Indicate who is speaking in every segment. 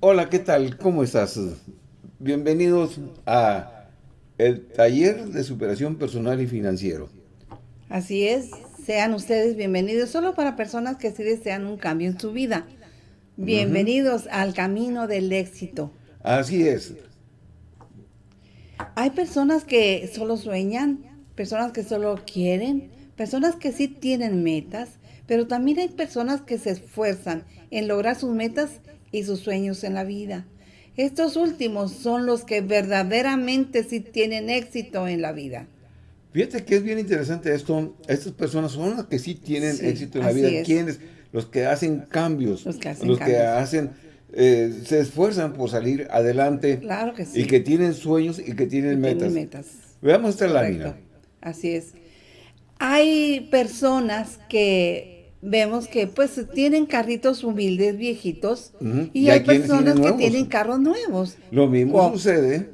Speaker 1: Hola, ¿qué tal? ¿Cómo estás? Bienvenidos a el taller de superación personal y financiero.
Speaker 2: Así es, sean ustedes bienvenidos solo para personas que sí desean un cambio en su vida. Bienvenidos al camino del éxito.
Speaker 1: Así es.
Speaker 2: Hay personas que solo sueñan, personas que solo quieren, personas que sí tienen metas, pero también hay personas que se esfuerzan en lograr sus metas y sus sueños en la vida. Estos últimos son los que verdaderamente sí tienen éxito en la vida.
Speaker 1: Fíjate que es bien interesante esto. Estas personas son las que sí tienen
Speaker 2: Sí,
Speaker 1: éxito en la vida.
Speaker 2: es.
Speaker 1: ¿Quiénes? Los que hacen cambios.
Speaker 2: Los que hacen
Speaker 1: los que hacen, eh, se esfuerzan por salir adelante.
Speaker 2: Claro que sí.
Speaker 1: Y que tienen sueños y que tienen
Speaker 2: Y
Speaker 1: metas.
Speaker 2: tienen metas.
Speaker 1: Veamos esta
Speaker 2: Correcto.
Speaker 1: lámina.
Speaker 2: Así es. Hay personas que vemos que pues tienen carritos humildes, viejitos, y,
Speaker 1: Y
Speaker 2: hay personas
Speaker 1: tienen
Speaker 2: que tienen carros nuevos.
Speaker 1: Lo mismo sucede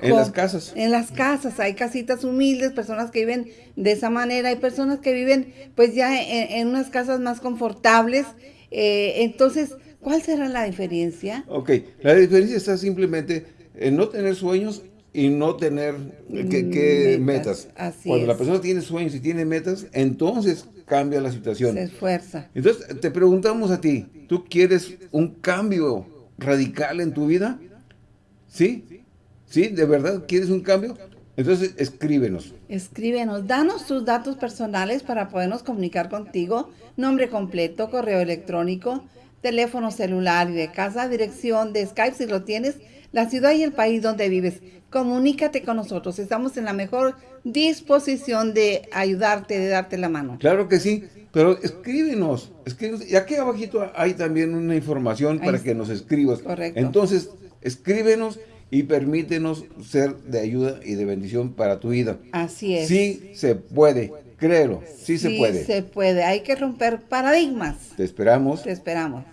Speaker 1: en las casas.
Speaker 2: En las casas hay casitas humildes, personas que viven de esa manera, hay personas que viven pues ya en, en unas casas más confortables. Eh, entonces, ¿cuál será la diferencia?
Speaker 1: Ok, la diferencia está simplemente en no tener sueños y no tener que, que
Speaker 2: Metas,
Speaker 1: metas.
Speaker 2: así
Speaker 1: Cuando la persona tiene sueños y tiene metas, entonces cambia la situación.
Speaker 2: Se esfuerza.
Speaker 1: Entonces, te preguntamos a ti, ¿tú quieres un cambio radical en tu vida? ¿Sí? ¿Sí? ¿De verdad quieres un cambio? Entonces, escríbenos.
Speaker 2: Escríbenos, danos tus datos personales para podernos comunicar contigo, nombre completo, correo electrónico, teléfono celular y de casa, dirección de Skype si lo tienes, la ciudad y el país donde vives. Comunícate con nosotros, estamos en la mejor disposición de ayudarte, de darte la mano.
Speaker 1: Claro que sí, pero escríbenos. escríbenos. Y aquí abajito hay también una información
Speaker 2: Ahí
Speaker 1: para
Speaker 2: está.
Speaker 1: que nos escribas.
Speaker 2: Correcto.
Speaker 1: Entonces, escríbenos y permítenos ser de ayuda y de bendición para tu vida.
Speaker 2: Así es.
Speaker 1: Sí se puede, créelo, sí, se puede.
Speaker 2: se puede, hay que romper paradigmas.
Speaker 1: Te esperamos.
Speaker 2: Te esperamos.